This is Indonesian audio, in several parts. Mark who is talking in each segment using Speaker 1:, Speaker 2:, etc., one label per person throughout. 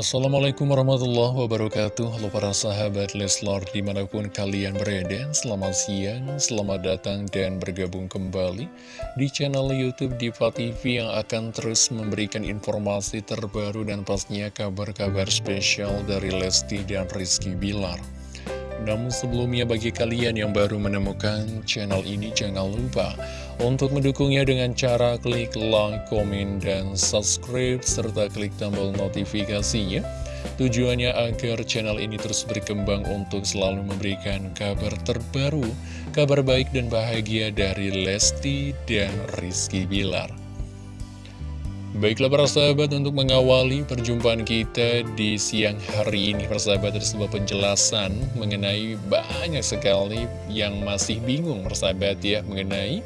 Speaker 1: Assalamualaikum warahmatullahi wabarakatuh. Halo para sahabat Leslar di mana pun kalian berada Selamat siang, selamat datang dan bergabung kembali Di channel Youtube Diva TV yang akan terus memberikan informasi terbaru Dan pastinya kabar-kabar spesial dari Lesti dan Rizky Bilar. Namun sebelumnya bagi kalian yang baru menemukan channel ini jangan lupa untuk mendukungnya dengan cara klik like, komen, dan subscribe serta klik tombol notifikasinya. Tujuannya agar channel ini terus berkembang untuk selalu memberikan kabar terbaru, kabar baik dan bahagia dari Lesti dan Rizky Bilar. Baiklah para sahabat untuk mengawali perjumpaan kita di siang hari ini Persahabat ada sebuah penjelasan mengenai banyak sekali yang masih bingung persahabat ya Mengenai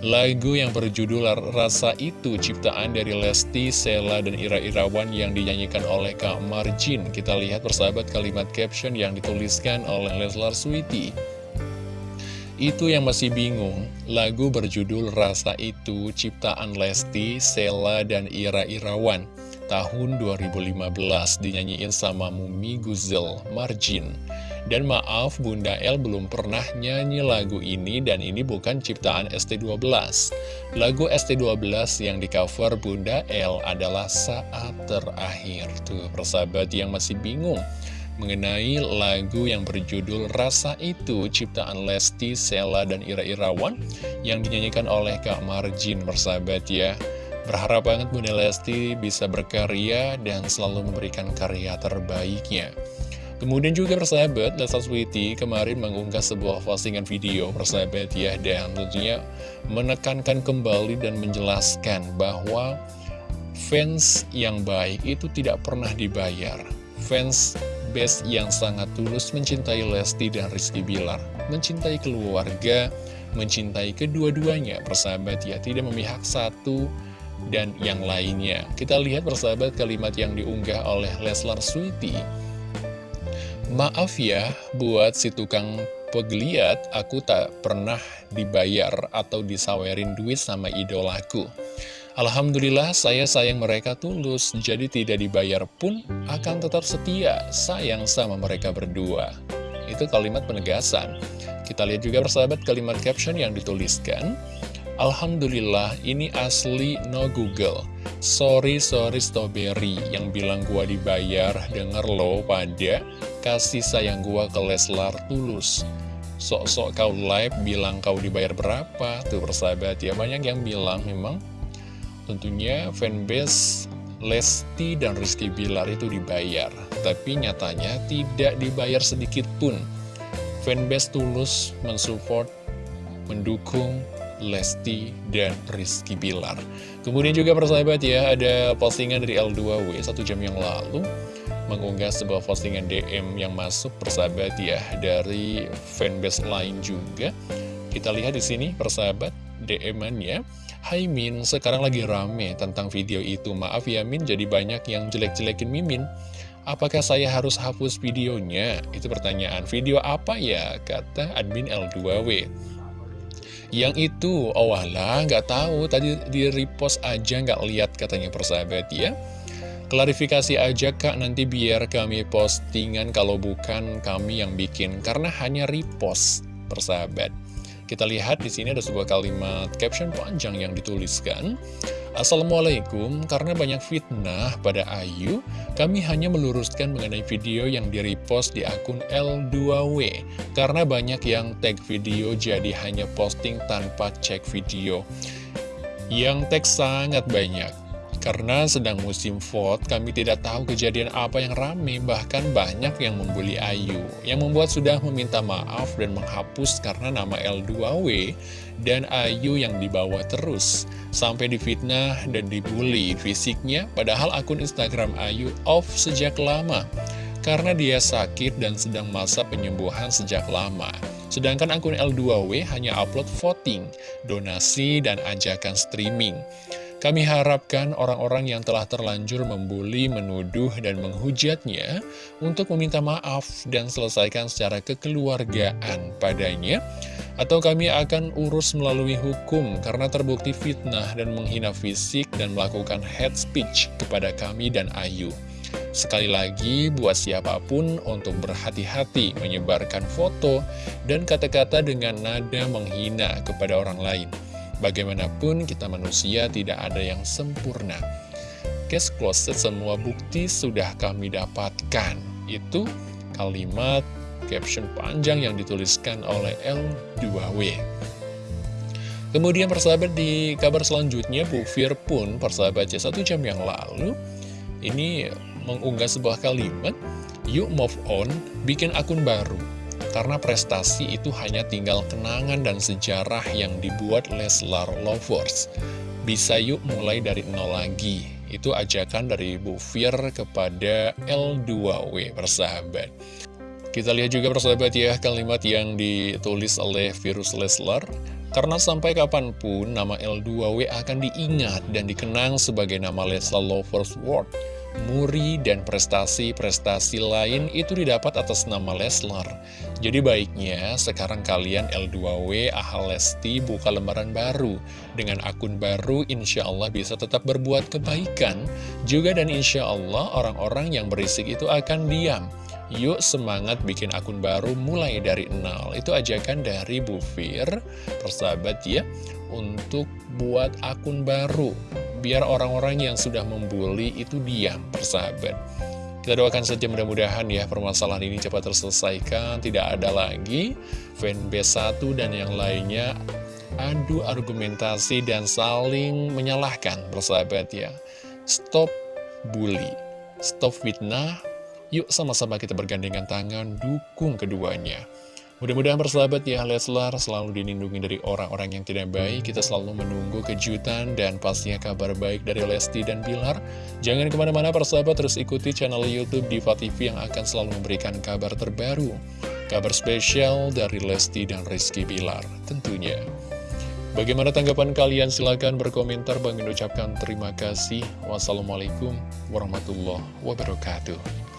Speaker 1: lagu yang berjudul Rasa Itu ciptaan dari Lesti, Sela, dan Ira Irawan yang dinyanyikan oleh Kak Marjin Kita lihat persahabat kalimat caption yang dituliskan oleh Leslar Sweety itu yang masih bingung, lagu berjudul Rasa Itu ciptaan Lesti, Sela, dan Ira Irawan tahun 2015 dinyanyiin sama Mumi Guzel Marjin. Dan maaf Bunda El belum pernah nyanyi lagu ini dan ini bukan ciptaan ST12. Lagu ST12 yang di cover Bunda El adalah Saat Terakhir. Tuh persahabat yang masih bingung mengenai lagu yang berjudul Rasa Itu ciptaan Lesti, Sela, dan Ira Irawan yang dinyanyikan oleh Kak Marjin bersahabat ya. Berharap banget Bunda Lesti bisa berkarya dan selalu memberikan karya terbaiknya. Kemudian juga persahabat, Lesa Sweety kemarin mengunggah sebuah postingan video persahabat ya Dan tentunya menekankan kembali dan menjelaskan bahwa fans yang baik itu tidak pernah dibayar Fans best yang sangat tulus mencintai Lesti dan Rizky Bilar, mencintai keluarga, mencintai kedua-duanya, persahabat ya, tidak memihak satu dan yang lainnya. Kita lihat persahabat kalimat yang diunggah oleh Leslar Sweety. Maaf ya, buat si tukang pegliat, aku tak pernah dibayar atau disawerin duit sama idolaku. Alhamdulillah saya sayang mereka tulus, jadi tidak dibayar pun akan tetap setia, sayang sama mereka berdua. Itu kalimat penegasan. Kita lihat juga persahabat kalimat caption yang dituliskan. Alhamdulillah ini asli no Google. Sorry sorry strawberry. Yang bilang gua dibayar, denger lo pada kasih sayang gua ke Leslar tulus. Sok-sok kau live bilang kau dibayar berapa? Tuh persahabat ya. Banyak yang bilang memang. Tentunya fanbase Lesti dan Rizky Bilar itu dibayar. Tapi nyatanya tidak dibayar sedikit pun. Fanbase tulus mensupport, mendukung Lesti dan Rizky Bilar Kemudian juga persahabat ya Ada postingan dari L2W satu jam yang lalu Mengunggah sebuah postingan DM yang masuk persahabat ya Dari fanbase lain juga Kita lihat di sini persahabat DM-annya Hai Min, sekarang lagi rame tentang video itu. Maaf ya Min, jadi banyak yang jelek-jelekin Mimin. Apakah saya harus hapus videonya? Itu pertanyaan. Video apa ya? Kata admin L2W. Yang itu, oh nggak tahu. Tadi di repost aja nggak lihat katanya persahabat ya. Klarifikasi aja kak nanti biar kami postingan kalau bukan kami yang bikin. Karena hanya repost persahabat. Kita lihat di sini ada sebuah kalimat caption panjang yang dituliskan. Assalamualaikum, karena banyak fitnah pada Ayu, kami hanya meluruskan mengenai video yang di-repost di akun L2W. Karena banyak yang tag video jadi hanya posting tanpa cek video. Yang tag sangat banyak. Karena sedang musim vote, kami tidak tahu kejadian apa yang rame, bahkan banyak yang membuli Ayu. Yang membuat sudah meminta maaf dan menghapus karena nama L2W dan Ayu yang dibawa terus. Sampai difitnah dan dibully fisiknya, padahal akun Instagram Ayu off sejak lama. Karena dia sakit dan sedang masa penyembuhan sejak lama. Sedangkan akun L2W hanya upload voting, donasi, dan ajakan streaming. Kami harapkan orang-orang yang telah terlanjur membuli, menuduh, dan menghujatnya untuk meminta maaf dan selesaikan secara kekeluargaan padanya, atau kami akan urus melalui hukum karena terbukti fitnah dan menghina fisik dan melakukan hate speech kepada kami dan Ayu. Sekali lagi, buat siapa pun untuk berhati-hati menyebarkan foto dan kata-kata dengan nada menghina kepada orang lain. Bagaimanapun kita manusia tidak ada yang sempurna. Case closed, semua bukti sudah kami dapatkan. Itu kalimat caption panjang yang dituliskan oleh L2W. Kemudian persahabat di kabar selanjutnya Bu Fir pun persahabat ya satu jam yang lalu ini mengunggah sebuah kalimat Yuk move on, bikin akun baru Karena prestasi itu hanya tinggal kenangan dan sejarah yang dibuat Leslar Lovers. Bisa yuk mulai dari nol lagi. Itu ajakan dari Bu Fir kepada L2W persahabat. Kita lihat juga persahabat ya kalimat yang ditulis oleh Virus Leslar. Karena sampai kapan pun nama L2W akan diingat dan dikenang sebagai nama Leslar Lovers World. Muri dan prestasi-prestasi lain itu didapat atas nama Leslar. Jadi baiknya sekarang kalian L2W Ahal Lesti buka lembaran baru. Dengan akun baru insya Allah bisa tetap berbuat kebaikan. Juga dan insya Allah orang-orang yang berisik itu akan diam. Yuk semangat bikin akun baru mulai dari nol Itu ajakan dari Bu Fir Persahabat ya Untuk buat akun baru Biar orang-orang yang sudah membuli itu diam persahabat kita doakan saja mudah-mudahan ya permasalahan ini cepat terselesaikan Tidak ada lagi fanbase satu dan yang lainnya Adu argumentasi dan saling menyalahkan persahabat ya. Stop bully Stop fitnah. Yuk sama-sama kita bergandengan tangan dukung keduanya. Mudah-mudahan persahabat ya Leslar. Selalu dilindungi dari orang-orang yang tidak baik. Kita selalu menunggu kejutan dan pastinya kabar baik dari Lesti dan Bilar. Jangan ke mana-mana persahabat terus ikuti channel Youtube Diva TV yang akan selalu memberikan kabar terbaru. Kabar spesial dari Lesti dan Rizky Bilar tentunya. Bagaimana tanggapan kalian? Silahkan berkomentar. Bang ucapkan terima kasih. Wassalamualaikum warahmatullahi wabarakatuh